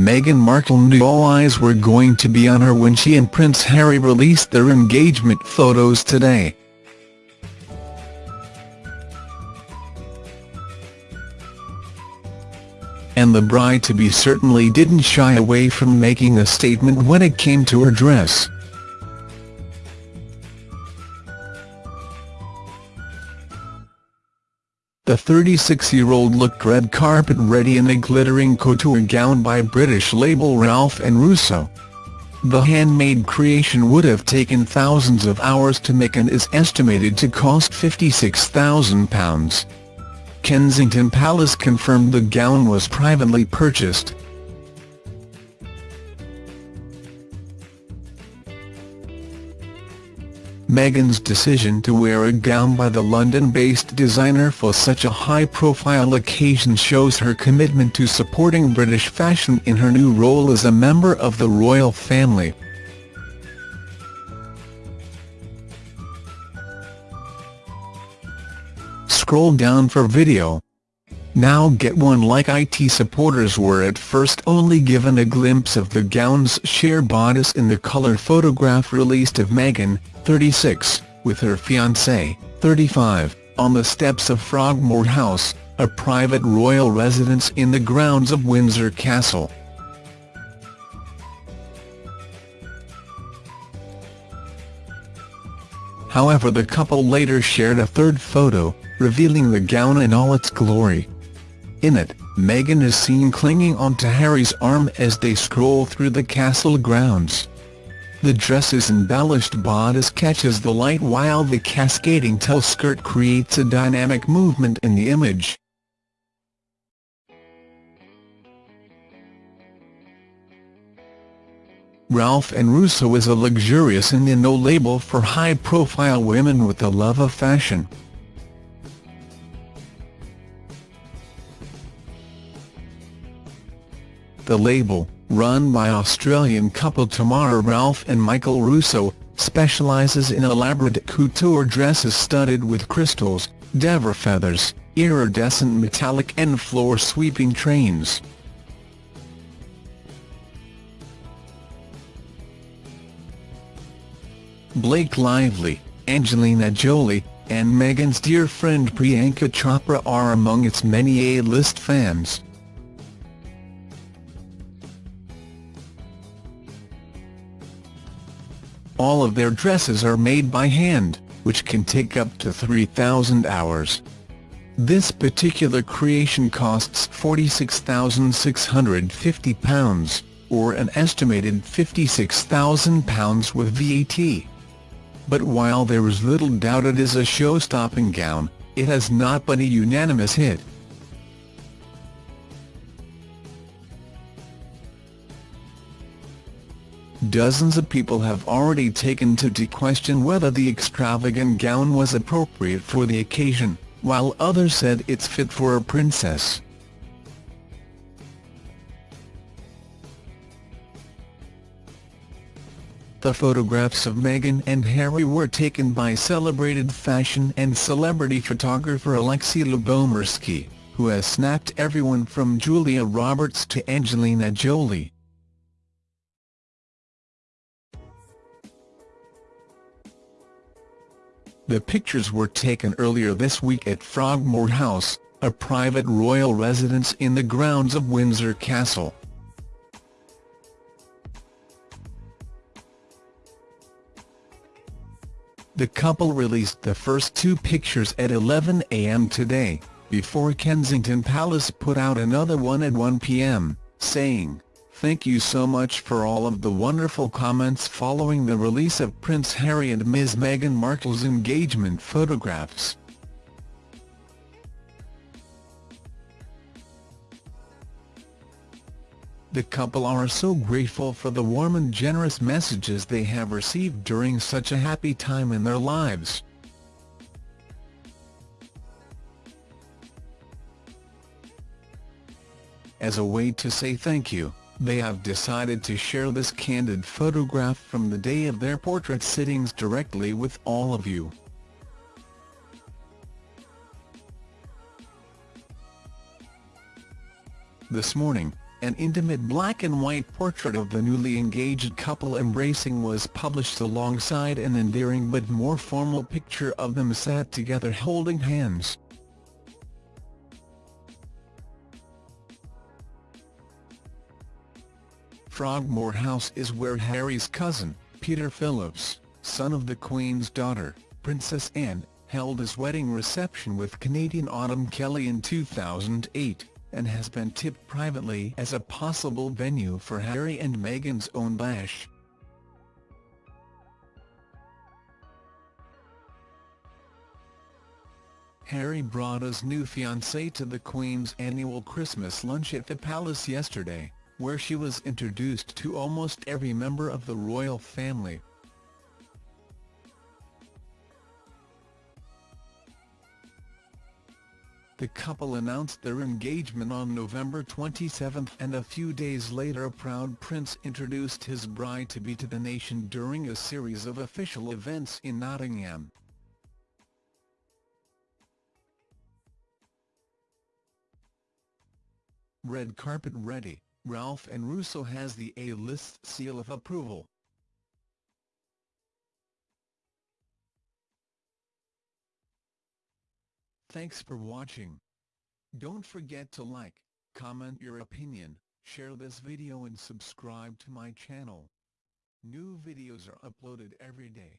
Meghan Markle knew all eyes were going to be on her when she and Prince Harry released their engagement photos today. And the bride-to-be certainly didn't shy away from making a statement when it came to her dress. The 36-year-old looked red carpet ready in a glittering couture gown by British label Ralph and Russo. The handmade creation would have taken thousands of hours to make and is estimated to cost £56,000. Kensington Palace confirmed the gown was privately purchased. Meghan's decision to wear a gown by the London-based designer for such a high-profile occasion shows her commitment to supporting British fashion in her new role as a member of the royal family. Scroll down for video. Now get one like IT supporters were at first only given a glimpse of the gown's sheer bodice in the colour photograph released of Meghan, 36, with her fiancé, 35, on the steps of Frogmore House, a private royal residence in the grounds of Windsor Castle. However the couple later shared a third photo, revealing the gown in all its glory. In it, Meghan is seen clinging onto Harry's arm as they stroll through the castle grounds. The dress's embellished bodice catches the light while the cascading tail skirt creates a dynamic movement in the image. Ralph and Russo is a luxurious and no label for high-profile women with a love of fashion. The label, run by Australian couple Tamara Ralph and Michael Russo, specialises in elaborate couture dresses studded with crystals, Devon feathers, iridescent metallic and floor-sweeping trains. Blake Lively, Angelina Jolie, and Meghan's dear friend Priyanka Chopra are among its many A-list fans. All of their dresses are made by hand, which can take up to 3,000 hours. This particular creation costs £46,650, or an estimated £56,000 with VAT. But while there is little doubt it is a show-stopping gown, it has not been a unanimous hit. Dozens of people have already taken to to question whether the extravagant gown was appropriate for the occasion, while others said it's fit for a princess. The photographs of Meghan and Harry were taken by celebrated fashion and celebrity photographer Alexi Lubomirski, who has snapped everyone from Julia Roberts to Angelina Jolie. The pictures were taken earlier this week at Frogmore House, a private royal residence in the grounds of Windsor Castle. The couple released the first two pictures at 11 a.m. today, before Kensington Palace put out another one at 1 p.m., saying, Thank you so much for all of the wonderful comments following the release of Prince Harry and Ms Meghan Markle's engagement photographs. The couple are so grateful for the warm and generous messages they have received during such a happy time in their lives. As a way to say thank you, they have decided to share this candid photograph from the day of their portrait sittings directly with all of you. This morning, An intimate black-and-white portrait of the newly engaged couple embracing was published alongside an endearing but more formal picture of them sat together holding hands. Frogmore House is where Harry's cousin, Peter Phillips, son of the Queen's daughter, Princess Anne, held his wedding reception with Canadian Autumn Kelly in 2008, and has been tipped privately as a possible venue for Harry and Meghan's own bash. Harry brought his new fiancée to the Queen's annual Christmas lunch at the palace yesterday where she was introduced to almost every member of the royal family. The couple announced their engagement on November 27 and a few days later a proud prince introduced his bride-to-be to the nation during a series of official events in Nottingham. Red carpet ready Ralph and Russo has the A-list seal of approval. Thanks for watching. Don't forget to like, comment your opinion, share this video and subscribe to my channel. New videos are uploaded every day.